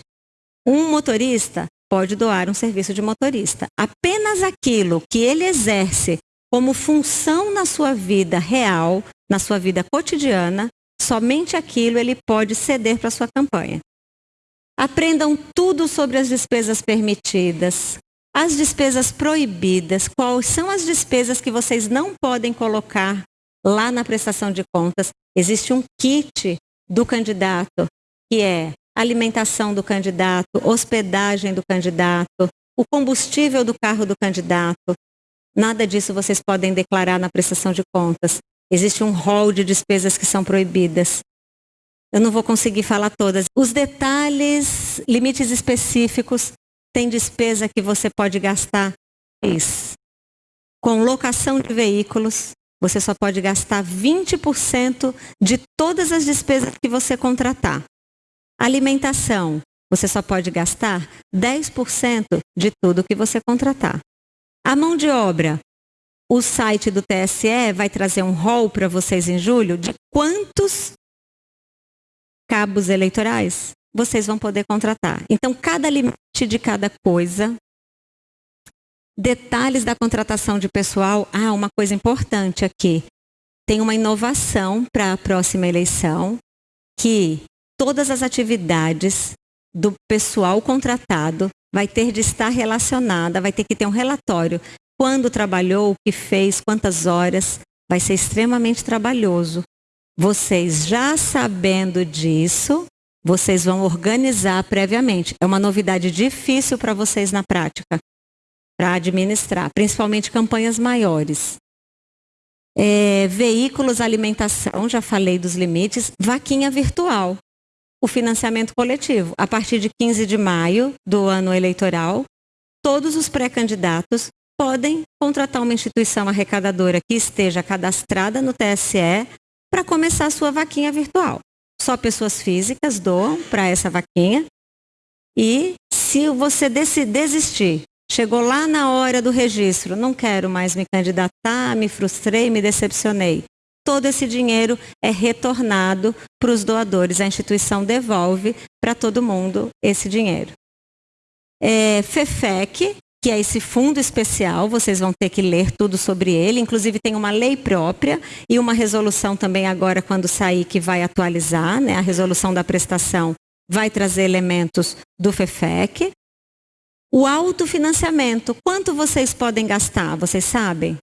Um motorista pode doar um serviço de motorista. Apenas aquilo que ele exerce como função na sua vida real, na sua vida cotidiana, somente aquilo ele pode ceder para sua campanha. Aprendam tudo sobre as despesas permitidas, as despesas proibidas, quais são as despesas que vocês não podem colocar lá na prestação de contas? Existe um kit do candidato, que é alimentação do candidato, hospedagem do candidato, o combustível do carro do candidato. Nada disso vocês podem declarar na prestação de contas. Existe um rol de despesas que são proibidas. Eu não vou conseguir falar todas. Os detalhes, limites específicos, tem despesa que você pode gastar isso. Com locação de veículos, você só pode gastar 20% de todas as despesas que você contratar. Alimentação, você só pode gastar 10% de tudo que você contratar. A mão de obra, o site do TSE vai trazer um rol para vocês em julho de quantos cabos eleitorais vocês vão poder contratar. Então, cada limite de cada coisa, detalhes da contratação de pessoal. Ah, uma coisa importante aqui. Tem uma inovação para a próxima eleição, que todas as atividades do pessoal contratado vai ter de estar relacionada, vai ter que ter um relatório. Quando trabalhou, o que fez, quantas horas. Vai ser extremamente trabalhoso. Vocês já sabendo disso, vocês vão organizar previamente. É uma novidade difícil para vocês na prática, para administrar, principalmente campanhas maiores. É, veículos, alimentação, já falei dos limites. Vaquinha virtual, o financiamento coletivo. A partir de 15 de maio do ano eleitoral, todos os pré-candidatos podem contratar uma instituição arrecadadora que esteja cadastrada no TSE para começar a sua vaquinha virtual. Só pessoas físicas doam para essa vaquinha. E se você desistir, chegou lá na hora do registro, não quero mais me candidatar, me frustrei, me decepcionei. Todo esse dinheiro é retornado para os doadores. A instituição devolve para todo mundo esse dinheiro. É, FEFEC, que é esse fundo especial, vocês vão ter que ler tudo sobre ele, inclusive tem uma lei própria e uma resolução também agora quando sair que vai atualizar, né? A resolução da prestação vai trazer elementos do FEFEC. O autofinanciamento, quanto vocês podem gastar, vocês sabem?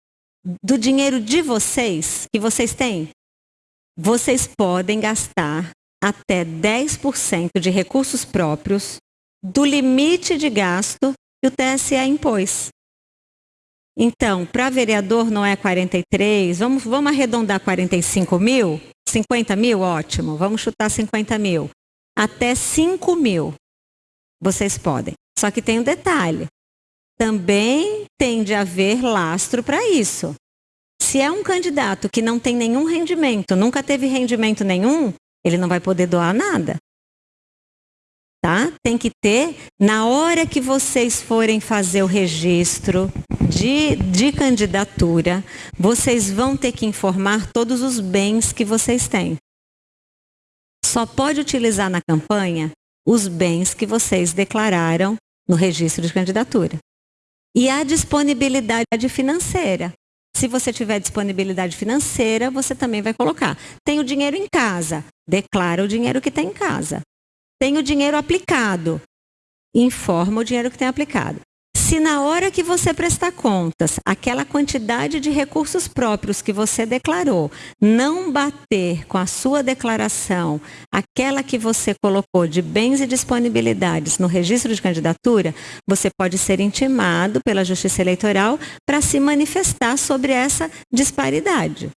Do dinheiro de vocês, que vocês têm, vocês podem gastar até 10% de recursos próprios do limite de gasto que o TSE impôs. Então, para vereador não é 43, vamos, vamos arredondar 45 mil? 50 mil? Ótimo, vamos chutar 50 mil. Até 5 mil vocês podem. Só que tem um detalhe. Também tem de haver lastro para isso. Se é um candidato que não tem nenhum rendimento, nunca teve rendimento nenhum, ele não vai poder doar nada tá? Tem que ter, na hora que vocês forem fazer o registro de, de candidatura, vocês vão ter que informar todos os bens que vocês têm. Só pode utilizar na campanha os bens que vocês declararam no registro de candidatura. E a disponibilidade financeira. Se você tiver disponibilidade financeira, você também vai colocar. Tem o dinheiro em casa, declara o dinheiro que tem em casa tem o dinheiro aplicado. Informa o dinheiro que tem aplicado. Se na hora que você prestar contas, aquela quantidade de recursos próprios que você declarou não bater com a sua declaração, aquela que você colocou de bens e disponibilidades no registro de candidatura, você pode ser intimado pela Justiça Eleitoral para se manifestar sobre essa disparidade.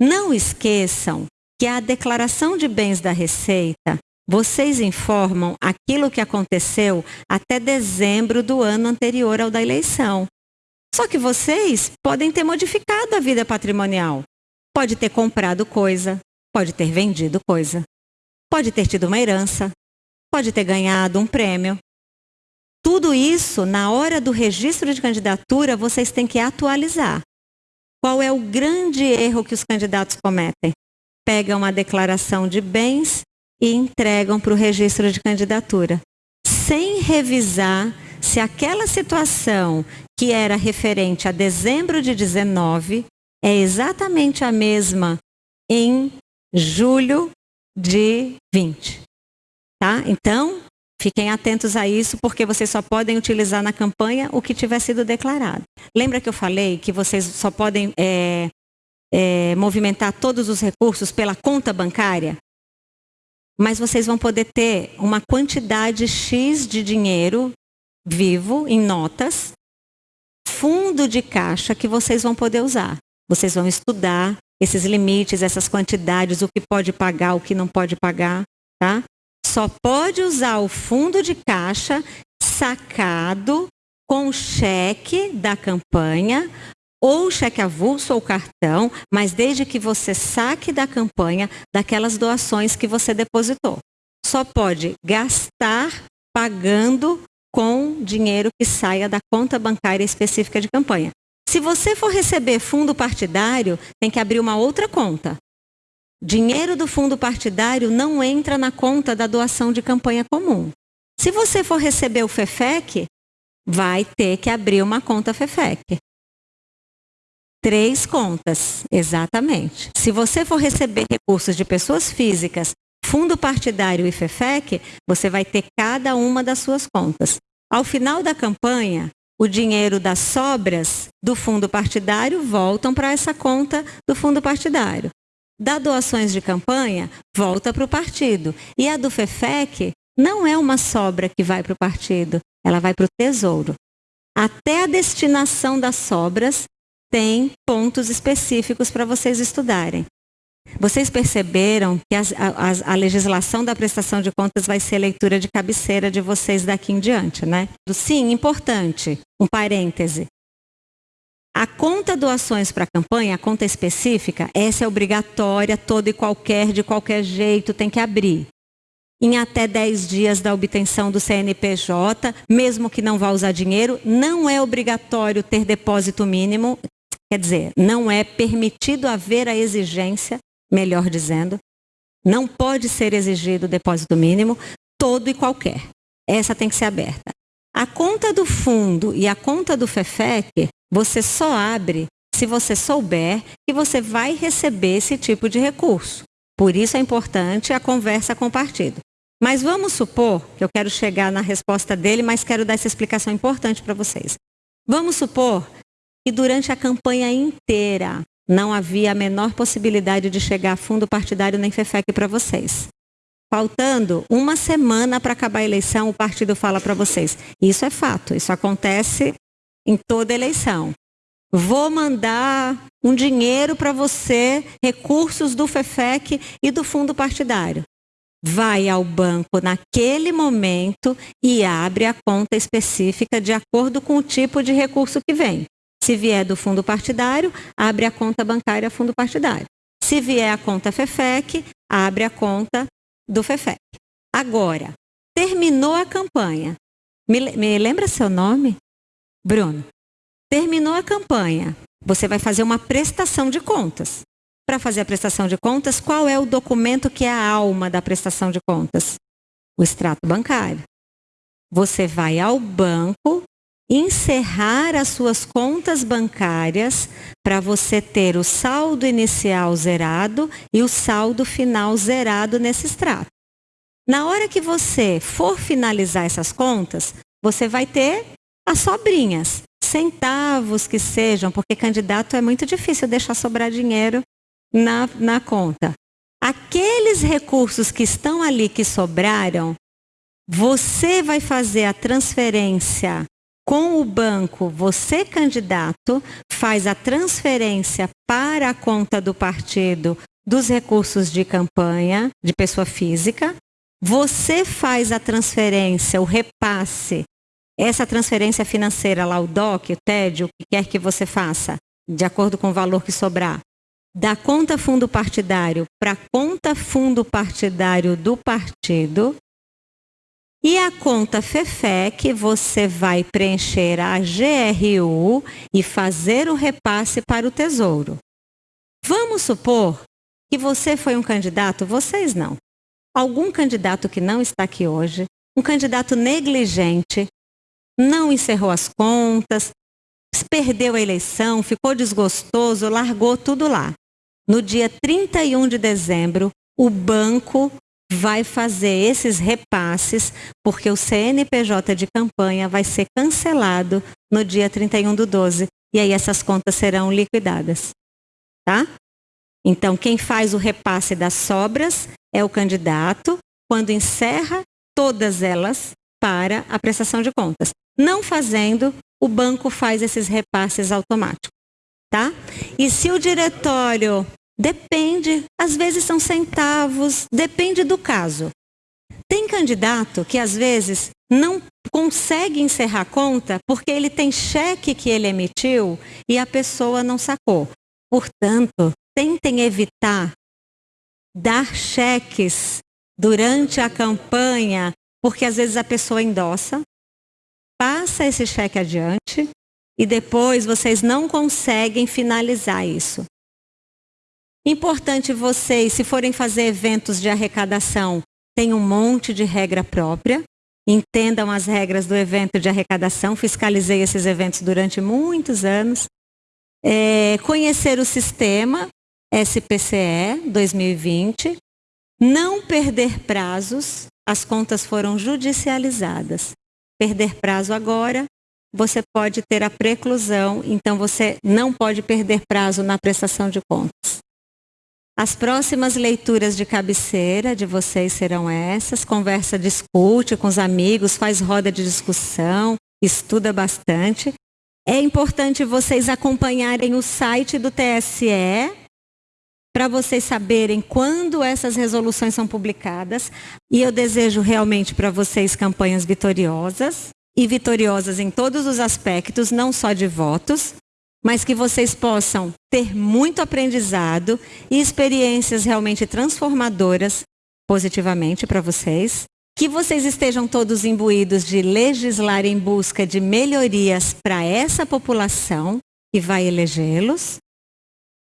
Não esqueçam que a declaração de bens da Receita vocês informam aquilo que aconteceu até dezembro do ano anterior ao da eleição. Só que vocês podem ter modificado a vida patrimonial. Pode ter comprado coisa, pode ter vendido coisa, pode ter tido uma herança, pode ter ganhado um prêmio. Tudo isso, na hora do registro de candidatura, vocês têm que atualizar. Qual é o grande erro que os candidatos cometem? Pegam a declaração de bens e entregam para o registro de candidatura, sem revisar se aquela situação que era referente a dezembro de 19 é exatamente a mesma em julho de 20. Tá? Então, fiquem atentos a isso, porque vocês só podem utilizar na campanha o que tiver sido declarado. Lembra que eu falei que vocês só podem é, é, movimentar todos os recursos pela conta bancária? Mas vocês vão poder ter uma quantidade X de dinheiro vivo, em notas, fundo de caixa que vocês vão poder usar. Vocês vão estudar esses limites, essas quantidades, o que pode pagar, o que não pode pagar, tá? Só pode usar o fundo de caixa sacado com cheque da campanha ou cheque avulso ou cartão, mas desde que você saque da campanha daquelas doações que você depositou. Só pode gastar pagando com dinheiro que saia da conta bancária específica de campanha. Se você for receber fundo partidário, tem que abrir uma outra conta. Dinheiro do fundo partidário não entra na conta da doação de campanha comum. Se você for receber o FEFEC, vai ter que abrir uma conta FEFEC. Três contas, exatamente. Se você for receber recursos de pessoas físicas, fundo partidário e FEFEC, você vai ter cada uma das suas contas. Ao final da campanha, o dinheiro das sobras do fundo partidário voltam para essa conta do fundo partidário. Da doações de campanha, volta para o partido. E a do FEFEC não é uma sobra que vai para o partido, ela vai para o tesouro. Até a destinação das sobras tem pontos específicos para vocês estudarem. Vocês perceberam que a, a, a, legislação da prestação de contas vai ser leitura de cabeceira de vocês daqui em diante, né? Sim, importante, um parêntese. A conta doações para a campanha, a conta específica, essa é obrigatória, toda e qualquer, de qualquer jeito, tem que abrir. Em até 10 dias da obtenção do CNPJ, mesmo que não vá usar dinheiro, não é obrigatório ter depósito mínimo, quer dizer, não é permitido haver a exigência, melhor dizendo, não pode ser exigido depósito mínimo, todo e qualquer. Essa tem que ser aberta. A conta do fundo e a conta do FEFEC, você só abre se você souber que você vai receber esse tipo de recurso. Por isso é importante a conversa com o partido. Mas vamos supor, que eu quero chegar na resposta dele, mas quero dar essa explicação importante para vocês. Vamos supor que durante a campanha inteira não havia a menor possibilidade de chegar a fundo partidário nem FEFEC para vocês. Faltando uma semana para acabar a eleição, o partido fala para vocês: isso é fato, isso acontece em toda eleição. Vou mandar um dinheiro para você, recursos do FEFEC e do fundo partidário. Vai ao banco naquele momento e abre a conta específica de acordo com o tipo de recurso que vem. Se vier do fundo partidário, abre a conta bancária fundo partidário. Se vier a conta FEFEC, abre a conta do FEFEC. Agora, terminou a campanha. Me, me lembra seu nome? Bruno. Terminou a campanha. Você vai fazer uma prestação de contas. Para fazer a prestação de contas, qual é o documento que é a alma da prestação de contas? O extrato bancário. Você vai ao banco encerrar as suas contas bancárias para você ter o saldo inicial zerado e o saldo final zerado nesse extrato. Na hora que você for finalizar essas contas, você vai ter as sobrinhas, centavos que sejam, porque candidato é muito difícil deixar sobrar dinheiro na, na conta. Aqueles recursos que estão ali que sobraram, você vai fazer a transferência com o banco, você, candidato, faz a transferência para a conta do partido dos recursos de campanha de pessoa física. Você faz a transferência, o repasse, essa transferência financeira lá, o DOC, o TED, o que quer que você faça, de acordo com o valor que sobrar, da conta fundo partidário para conta fundo partidário do partido, e a conta FEFEC, você vai preencher a GRU e fazer o repasse para o Tesouro. Vamos supor que você foi um candidato, vocês não. Algum candidato que não está aqui hoje, um candidato negligente, não encerrou as contas, perdeu a eleição, ficou desgostoso, largou tudo lá. No dia 31 de dezembro, o banco vai fazer esses repasses, porque o CNPJ de campanha vai ser cancelado no dia 31 do 12. E aí essas contas serão liquidadas. Tá? Então, quem faz o repasse das sobras é o candidato, quando encerra todas elas para a prestação de contas. Não fazendo, o banco faz esses repasses automáticos. Tá? E se o diretório Depende, às vezes são centavos, depende do caso. Tem candidato que às vezes não consegue encerrar a conta porque ele tem cheque que ele emitiu e a pessoa não sacou. Portanto, tentem evitar dar cheques durante a campanha, porque às vezes a pessoa endossa, passa esse cheque adiante e depois vocês não conseguem finalizar isso. Importante vocês, se forem fazer eventos de arrecadação, tem um monte de regra própria. Entendam as regras do evento de arrecadação. Fiscalizei esses eventos durante muitos anos. É, conhecer o sistema SPCE 2020. Não perder prazos. As contas foram judicializadas. Perder prazo agora, você pode ter a preclusão, então você não pode perder prazo na prestação de contas. As próximas leituras de cabeceira de vocês serão essas. Conversa, discute com os amigos, faz roda de discussão, estuda bastante. É importante vocês acompanharem o site do TSE para vocês saberem quando essas resoluções são publicadas. E eu desejo realmente para vocês campanhas vitoriosas e vitoriosas em todos os aspectos, não só de votos, mas que vocês possam ter muito aprendizado e experiências realmente transformadoras positivamente para vocês. Que vocês estejam todos imbuídos de legislar em busca de melhorias para essa população que vai elegê-los.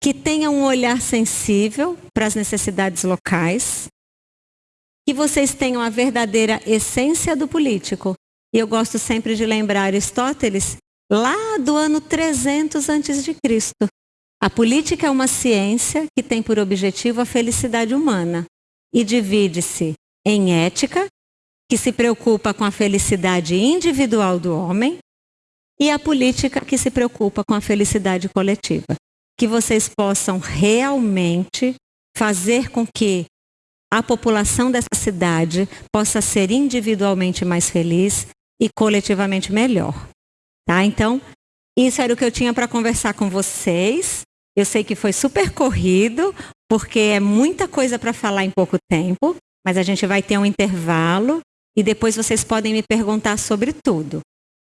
Que tenham um olhar sensível para as necessidades locais. Que vocês tenham a verdadeira essência do político. E eu gosto sempre de lembrar Aristóteles lá do ano 300 antes de Cristo. A política é uma ciência que tem por objetivo a felicidade humana e divide-se em ética, que se preocupa com a felicidade individual do homem, e a política que se preocupa com a felicidade coletiva. Que vocês possam realmente fazer com que a população dessa cidade possa ser individualmente mais feliz e coletivamente melhor. Tá? Então, isso era o que eu tinha para conversar com vocês. Eu sei que foi super corrido, porque é muita coisa para falar em pouco tempo, mas a gente vai ter um intervalo e depois vocês podem me perguntar sobre tudo,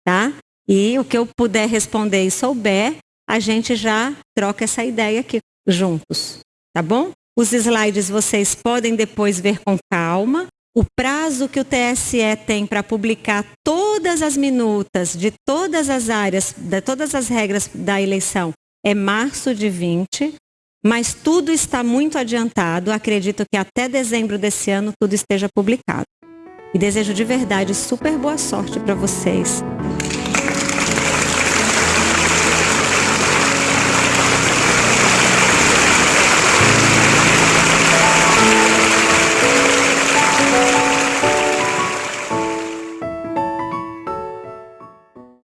tá? E o que eu puder responder e souber, a gente já troca essa ideia aqui juntos, tá bom? Os slides vocês podem depois ver com calma. O prazo que o TSE tem para publicar todas as minutas de todas as áreas, de todas as regras da eleição é março de 20, mas tudo está muito adiantado. Acredito que até dezembro desse ano tudo esteja publicado. E desejo de verdade super boa sorte para vocês.